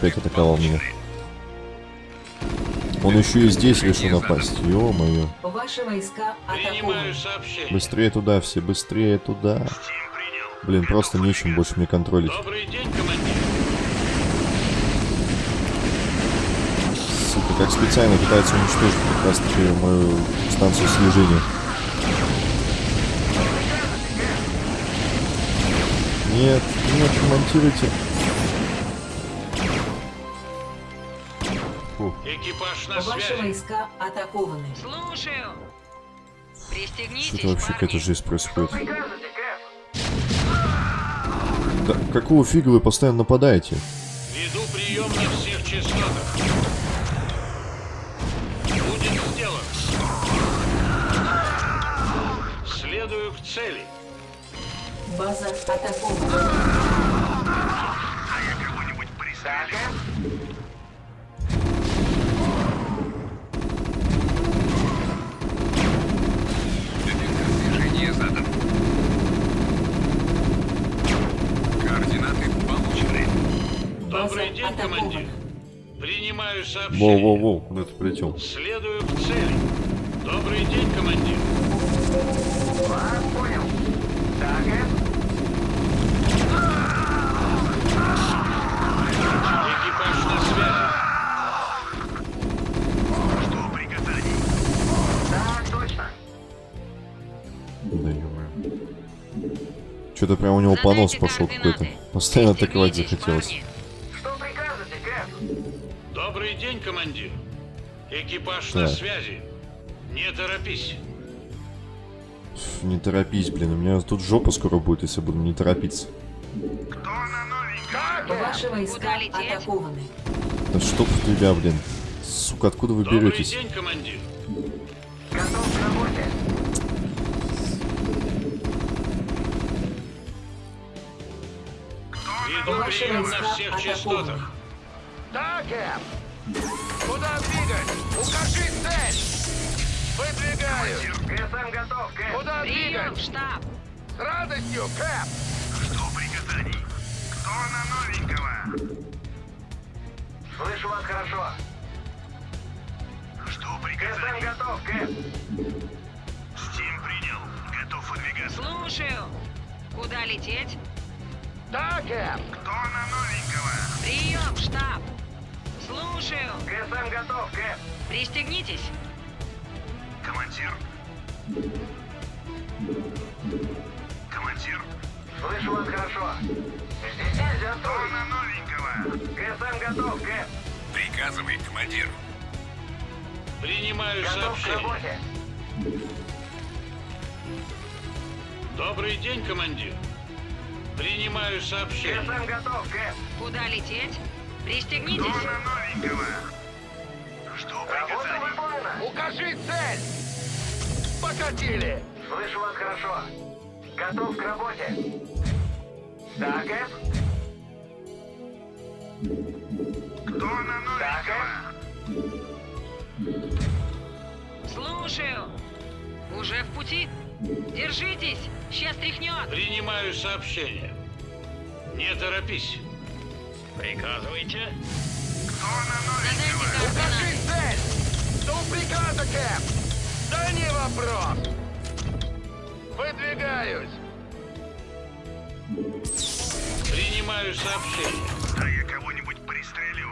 Опять атаковал меня. Он еще и здесь решил напасть. Ё-моё. Быстрее туда все, быстрее туда. Блин, просто нечем больше мне контролить. Добрый день, командир. Сука, как специально пытается уничтожить как раз таки мою станцию слежения. Нет, нет, ремонтируйте. Фу, Экипаж на Ваши связи. войска атакованы. Слушаю. Пристегнитесь, что-то вообще какая-то жизнь происходит. Да какого фига вы постоянно нападаете? Веду прием на всех частотах. Будет сделано. Следую к цели. База атакована. Да, Кэп? Вектор командир. Принимаю сообщение. Воу-воу-воу, куда ты полетел? Следую к цели. Добрый день, командир. Вас понял. Да, Кэп? Экипаж на связи. Да, точно. Да Что-то прям у него понос пошел какой-то. Постоянно атаковать захотелось. День, командир. Экипаж на Так. связи. Не торопись. Не торопись, блин, у меня тут жопа скоро будет, если буду не торопиться. Ваши войска Куда лететь? атакованы. Да чтоб тебя, блин. Сука, откуда вы Добрый беретесь? день, командир. Готов к работе. Веду Ваши прием на войска всех атакуют. частотах. Да, Кэп. Куда двигать? Укажи цель. Выдвигаюсь. ГСМ готов, Кэп. Куда Прием, двигать? штаб. С радостью, Кэп. Жду приказаний. Кто на новенького? Слышу вас хорошо. Жду ГСМ готов, Кэп. Стим принял. Готов выдвигаться. Слушаю. Куда лететь? Да, Кэп. Кто на новенького? Прием, штаб. Слушаю. ГСМ готов, Кэп. Пристегнитесь. Командир. Командир. Слышу вас хорошо. Здесь нельзя строить. на новенького? ГСМ готов, Кэп. Приказывай, командир. Принимаю Готов к сообщение. работе. Добрый день, командир. Принимаю сообщение. ГСМ готов, Кэп. Куда лететь? Пристегнитесь. новенького? Жду Работа выполнена. Укажи цель. Покатили. Слышу вас хорошо. Готов к работе. Да, Кэп. Кто на Да, Кэп. Слушаю. Уже в пути? Держитесь. Сейчас тряхнет. Принимаю сообщение. Не торопись. Приказывайте. Задайте Укажи координаты. цель. Жду приказа, Кэп. Да не вопрос. Выдвигаюсь. Принимаю сообщение. Да я кого-нибудь пристрелю.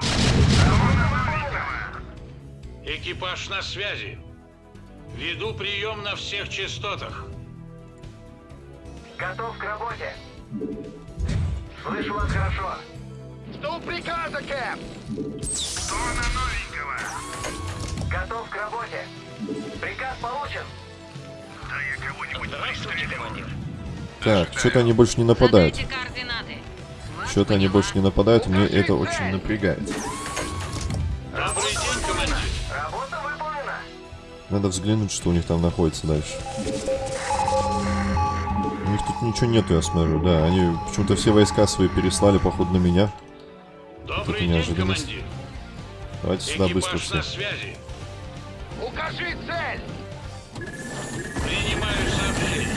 Экипаж на связи. Веду прием на всех частотах. Готов к работе. Слышу вас хорошо. Жду приказа, Кэп. На новенького? Готов к работе. Приказ получен. Да я кого-нибудь Здравствуйте, командир. Так, что-то они больше не нападают. Что-то они больше не нападают, мне это очень напрягает. Добрый день, командир. Работа выполнена. Надо взглянуть, что у них там находится дальше. У них тут ничего нету, я смотрю, да. Они почему-то все войска свои переслали, походу, на меня. Добрый день, неожиданность. командир. Давайте сюда быстро на все. связи. Укажи цель. Принимаю сообщение.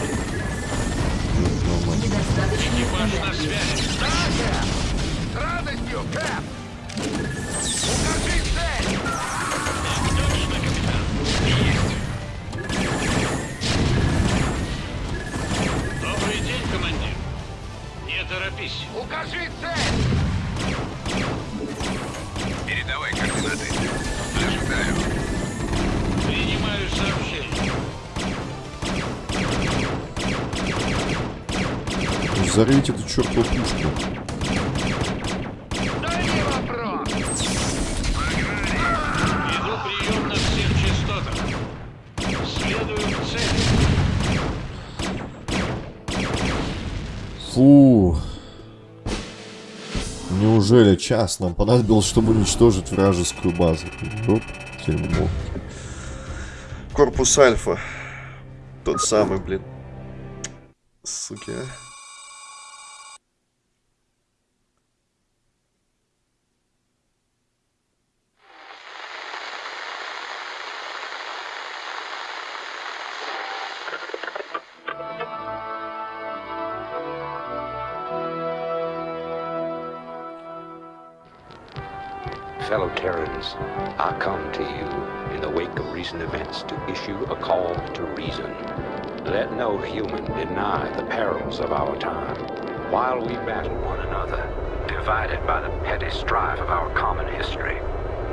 Экипаж на связи. Да, Кэп. С радостью, Кэп. Укажи цель. Точно, капитан. Добрый день, командир. Не торопись. Укажи цель. Передавай координаты. Ожидаю. Принимаю сообщение. Взорвите эту чертову пушку. Да Неужели час нам понадобилось, чтобы уничтожить вражескую базу? Оп, дерьмо. Корпус Альфа. Тот самый, блин. Суки, а. I come to you in the wake of recent events to issue a call to reason. Let no human deny the perils of our time. While we battle one another, divided by the petty strife of our common history,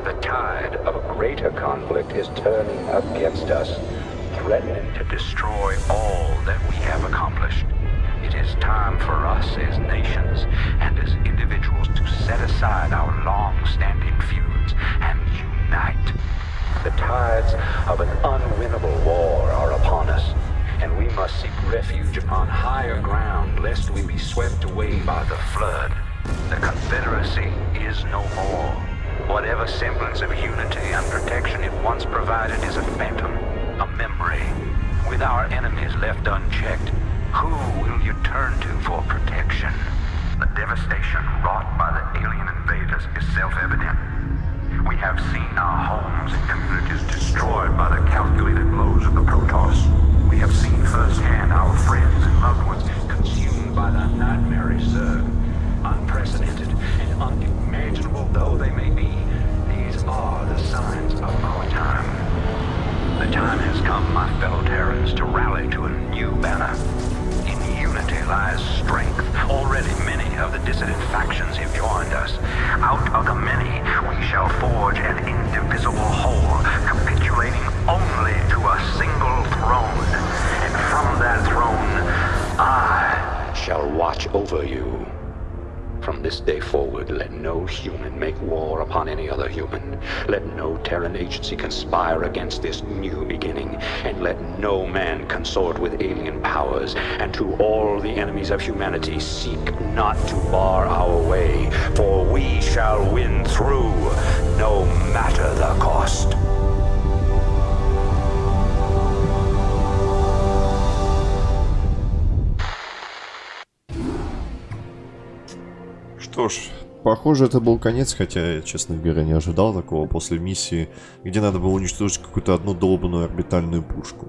the tide of a greater conflict is turning against us, threatening to destroy all that we have accomplished. It is time for us as nations and as individuals to set aside our long-standing. The tides of an unwinnable war are upon us, and we must seek refuge upon higher ground lest we be swept away by the flood. The Confederacy is no more. Whatever semblance of unity and protection it once provided is a phantom, a memory. With our enemies left unchecked, who will you turn to for protection? The devastation wrought by the alien invaders is self-evident. We have seen our homes and communities destroyed by the calculated blows of the Protoss. We have seen firsthand our friends and loved ones consumed by the nightmare Zerg. Unprecedented Terran agency conspire against this new beginning. And let no man consort with alien powers. And to all the enemies of humanity, seek not to bar our way. For we shall win through, no matter the cost. Что ж, похоже, это был конец, хотя я, честно говоря, не ожидал такого после миссии, где надо было уничтожить какую-то одну долбанную орбитальную пушку.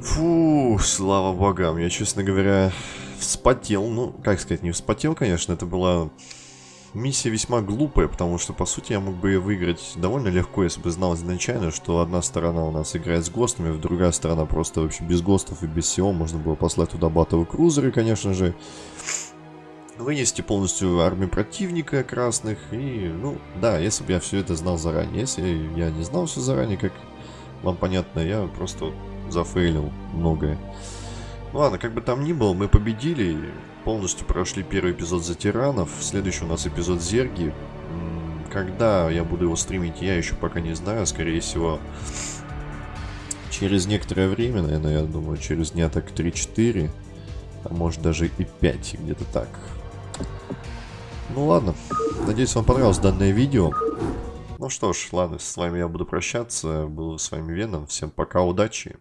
Фу, слава богам, я, честно говоря, вспотел. Ну, как сказать, не вспотел, конечно, это была миссия весьма глупая, потому что, по сути, я мог бы ее выиграть довольно легко, если бы знал изначально, что одна сторона у нас играет с ГОСТами, другая сторона просто вообще без ГОСТов и без всего. Можно было послать туда батовые крузеры, конечно же вынести полностью армию противника красных. И, ну, да, если бы я все это знал заранее. Если я не знал все заранее, как вам понятно, я просто зафейлил многое. Ну ладно, как бы там ни было, мы победили. Полностью прошли первый эпизод за тиранов. Следующий у нас эпизод Зерги. Когда я буду его стримить, я еще пока не знаю. Скорее всего, через некоторое время, наверное, я думаю, через дня так 3-4. А может даже и 5, где-то так. Ну ладно, надеюсь вам понравилось данное видео. Ну что ж, ладно, с вами я буду прощаться. Был с вами Веном. Всем пока, удачи.